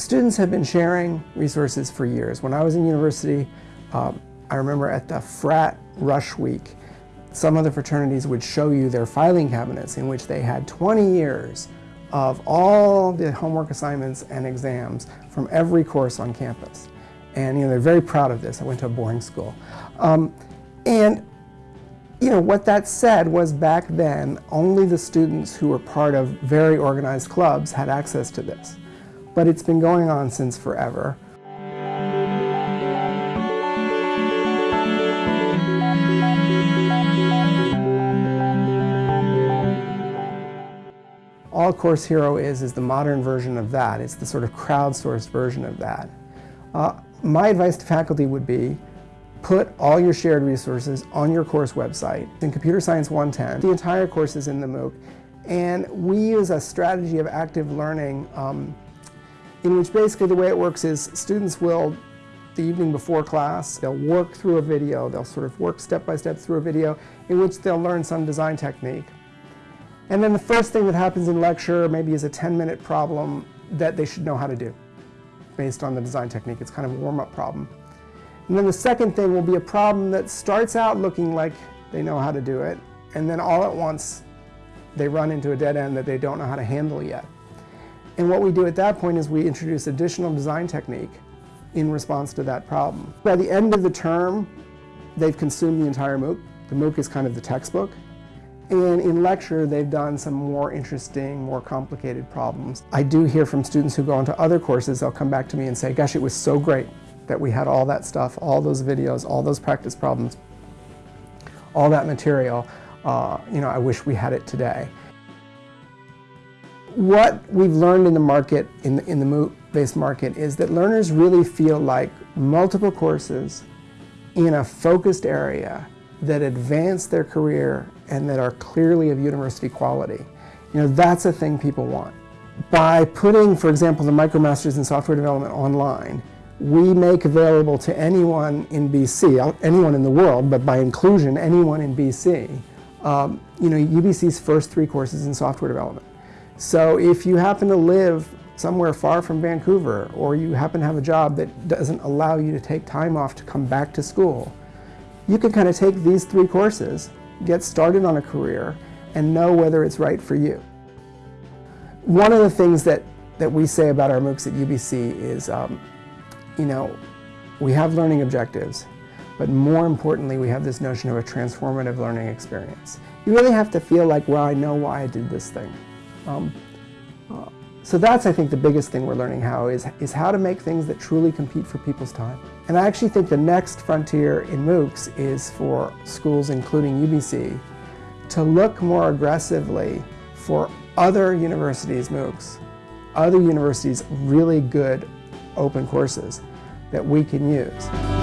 students have been sharing resources for years. When I was in university, um, I remember at the frat rush week, some of the fraternities would show you their filing cabinets in which they had 20 years of all the homework assignments and exams from every course on campus. And you know, they're very proud of this. I went to a boarding school. Um, and you know, what that said was back then, only the students who were part of very organized clubs had access to this. But it's been going on since forever. All Course Hero is, is the modern version of that. It's the sort of crowdsourced version of that. Uh, my advice to faculty would be, put all your shared resources on your course website. In Computer Science 110, the entire course is in the MOOC, and we use a strategy of active learning um, in which basically the way it works is students will, the evening before class, they'll work through a video, they'll sort of work step by step through a video in which they'll learn some design technique. And then the first thing that happens in lecture maybe is a 10-minute problem that they should know how to do based on the design technique. It's kind of a warm-up problem. And then the second thing will be a problem that starts out looking like they know how to do it, and then all at once they run into a dead end that they don't know how to handle yet. And what we do at that point is we introduce additional design technique in response to that problem. By the end of the term, they've consumed the entire MOOC. The MOOC is kind of the textbook. And in lecture, they've done some more interesting, more complicated problems. I do hear from students who go on to other courses, they'll come back to me and say, gosh, it was so great that we had all that stuff, all those videos, all those practice problems, all that material. Uh, you know, I wish we had it today. What we've learned in the market, in the, in the MOOC-based market, is that learners really feel like multiple courses in a focused area that advance their career and that are clearly of university quality. You know, that's a thing people want. By putting, for example, the MicroMasters in Software Development online, we make available to anyone in BC, anyone in the world, but by inclusion, anyone in BC, um, you know, UBC's first three courses in software development. So if you happen to live somewhere far from Vancouver, or you happen to have a job that doesn't allow you to take time off to come back to school, you can kind of take these three courses, get started on a career, and know whether it's right for you. One of the things that, that we say about our MOOCs at UBC is, um, you know, we have learning objectives, but more importantly, we have this notion of a transformative learning experience. You really have to feel like, well, I know why I did this thing. Um, uh, so that's, I think, the biggest thing we're learning how is, is how to make things that truly compete for people's time. And I actually think the next frontier in MOOCs is for schools, including UBC, to look more aggressively for other universities' MOOCs, other universities' really good open courses that we can use.